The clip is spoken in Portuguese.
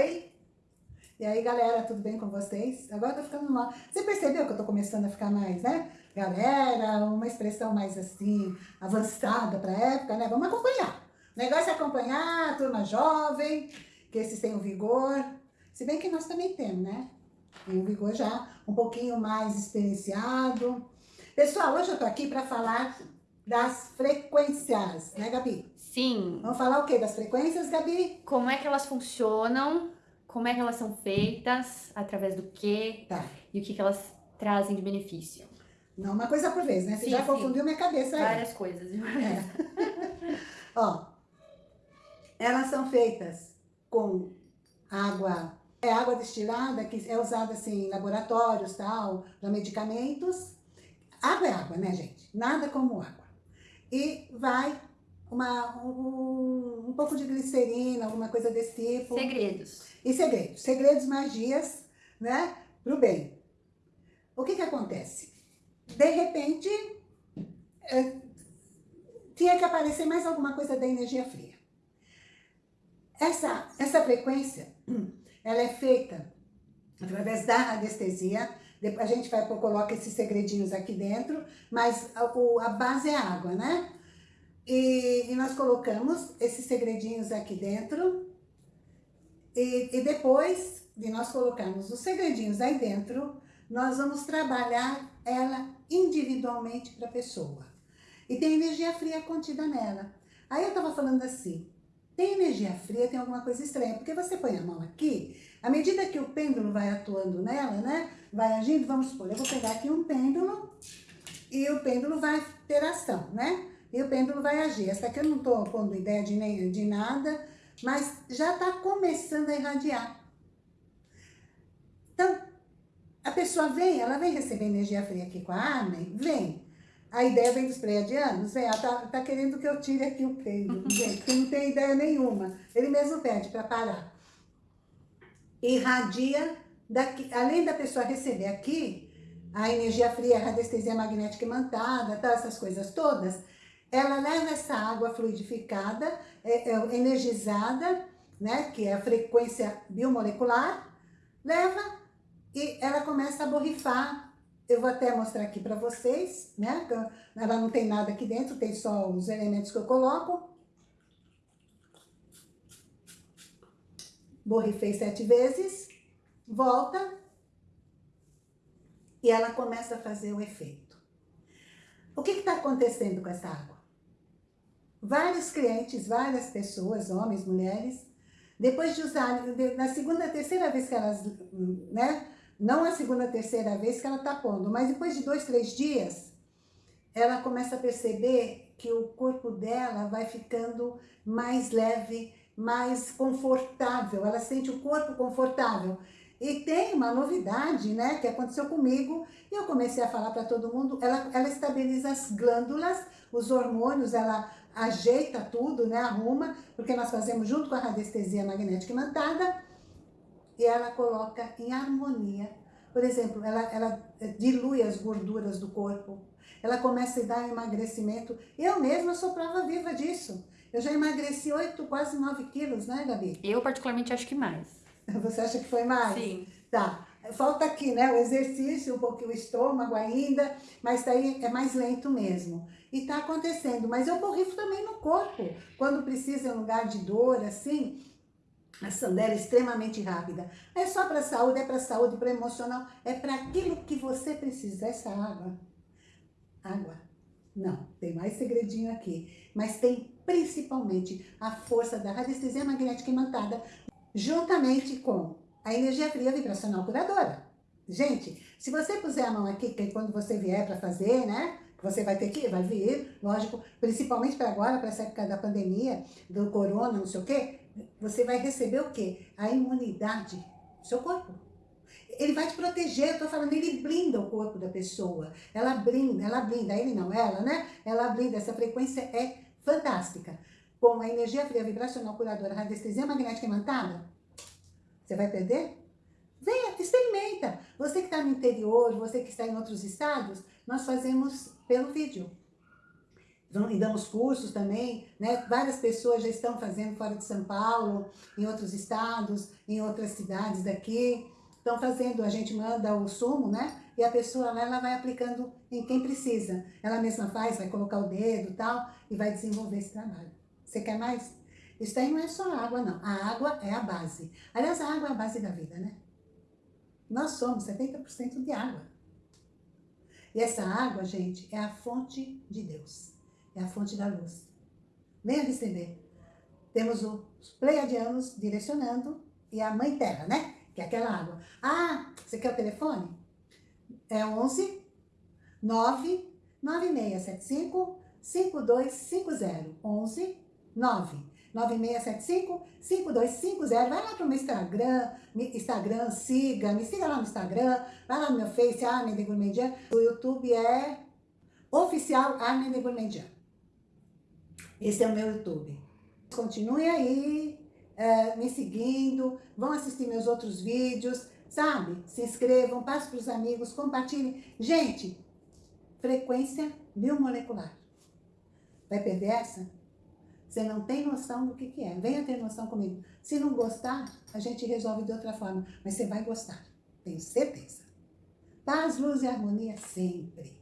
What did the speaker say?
oi. E aí, galera, tudo bem com vocês? Agora eu tô ficando mal. Você percebeu que eu tô começando a ficar mais, né? Galera, uma expressão mais assim, avançada pra época, né? Vamos acompanhar. O negócio é acompanhar a turma jovem, que esses têm o vigor. Se bem que nós também temos, né? Tem um vigor já um pouquinho mais experienciado. Pessoal, hoje eu tô aqui para falar das frequências, né, Gabi? Sim. Vamos falar o que das frequências, Gabi? Como é que elas funcionam, como é que elas são feitas, através do quê Tá. e o que, que elas trazem de benefício. Não, uma coisa por vez, né? Você Sim, já sim. confundiu minha cabeça aí. Várias coisas. É. Ó, elas são feitas com água, é água destilada, que é usada assim em laboratórios, tal, para medicamentos. Água é água, né, gente? Nada como água. E vai uma, um, um pouco de glicerina, alguma coisa desse tipo. Segredos. E segredos, segredos, magias, né, pro bem. O que que acontece? De repente, é, tinha que aparecer mais alguma coisa da energia fria. Essa, essa frequência, ela é feita através da anestesia, depois a gente vai coloca esses segredinhos aqui dentro, mas a, a base é água, né? E, e nós colocamos esses segredinhos aqui dentro, e, e depois de nós colocarmos os segredinhos aí dentro, nós vamos trabalhar ela individualmente para a pessoa. E tem energia fria contida nela. Aí eu tava falando assim, tem energia fria, tem alguma coisa estranha, porque você põe a mão aqui, à medida que o pêndulo vai atuando nela, né, vai agindo, vamos supor, eu vou pegar aqui um pêndulo e o pêndulo vai ter ação, né? E o pêndulo vai agir. Essa aqui eu não tô pondo ideia de, nem, de nada, mas já tá começando a irradiar. Então, a pessoa vem, ela vem receber energia fria aqui com a Armin? Vem. A ideia vem dos pleiadianos? Vem. Ela tá, tá querendo que eu tire aqui o pêndulo, gente, porque não tem ideia nenhuma. Ele mesmo pede para parar. Irradia, daqui, além da pessoa receber aqui, a energia fria, a radiestesia magnética imantada, tal, essas coisas todas, ela leva essa água fluidificada, é, é, energizada, né, que é a frequência biomolecular, leva e ela começa a borrifar. Eu vou até mostrar aqui para vocês, né? Ela não tem nada aqui dentro, tem só os elementos que eu coloco. Borrifei sete vezes, volta e ela começa a fazer o efeito. O que está acontecendo com essa água? Vários clientes, várias pessoas, homens, mulheres, depois de usar, na segunda, terceira vez que elas, né? Não a segunda, terceira vez que ela tá pondo, mas depois de dois, três dias, ela começa a perceber que o corpo dela vai ficando mais leve, mais confortável. Ela sente o corpo confortável. E tem uma novidade, né, que aconteceu comigo, e eu comecei a falar para todo mundo, ela, ela estabiliza as glândulas, os hormônios, ela ajeita tudo, né, arruma, porque nós fazemos junto com a radiestesia magnética imantada, e ela coloca em harmonia. Por exemplo, ela, ela dilui as gorduras do corpo, ela começa a dar emagrecimento. Eu mesma sou prova viva disso. Eu já emagreci 8, quase 9 quilos, né, Gabi? Eu particularmente acho que mais. Você acha que foi mais? Sim. Tá. Falta aqui, né, o exercício, um pouquinho o estômago ainda, mas daí é mais lento mesmo. E tá acontecendo, mas eu borrifo também no corpo. Quando precisa em um lugar de dor, assim, ação dela é extremamente rápida. É só para saúde, é para saúde, para emocional, é para aquilo que você precisa. Essa água, água, não, tem mais segredinho aqui, mas tem principalmente a força da radiestesia magnética imantada, juntamente com a energia fria vibracional curadora. Gente, se você puser a mão aqui, que quando você vier para fazer, né? Você vai ter que, vai vir, lógico, principalmente para agora, para essa época da pandemia, do corona, não sei o quê, você vai receber o quê? A imunidade do seu corpo. Ele vai te proteger, eu tô falando, ele blinda o corpo da pessoa. Ela blinda, ela blinda, ele não, ela, né? Ela blinda, essa frequência é fantástica. Com a energia fria vibracional curadora, radiestesia magnética imantada, você vai perder? Venha, experimenta. Você que está no interior, você que está em outros estados, nós fazemos pelo vídeo. E damos cursos também, né? Várias pessoas já estão fazendo fora de São Paulo, em outros estados, em outras cidades daqui. Estão fazendo, a gente manda o sumo, né? E a pessoa lá, ela vai aplicando em quem precisa. Ela mesma faz, vai colocar o dedo e tal, e vai desenvolver esse trabalho. Você quer mais? Isso aí não é só água, não. A água é a base. Aliás, a água é a base da vida, né? Nós somos 70% de água. E essa água, gente, é a fonte de Deus. É a fonte da luz. Venha receber. Temos os pleiadianos direcionando e a Mãe Terra, né? Que é aquela água. Ah, você quer o telefone? É 11 9 9675 5250. 11 9 9675-5250. Vai lá pro meu Instagram, Instagram, siga, me siga lá no Instagram, vai lá no meu Face, Armin de Gourmandian. O YouTube é oficial Armin de Gourmandian. Esse é o meu YouTube. Continue aí, é, me seguindo, vão assistir meus outros vídeos, sabe? Se inscrevam, passe para os amigos, compartilhem. Gente, frequência biomolecular. Vai perder essa? Você não tem noção do que, que é. Venha ter noção comigo. Se não gostar, a gente resolve de outra forma. Mas você vai gostar. Tenho certeza. Paz, luz e harmonia sempre.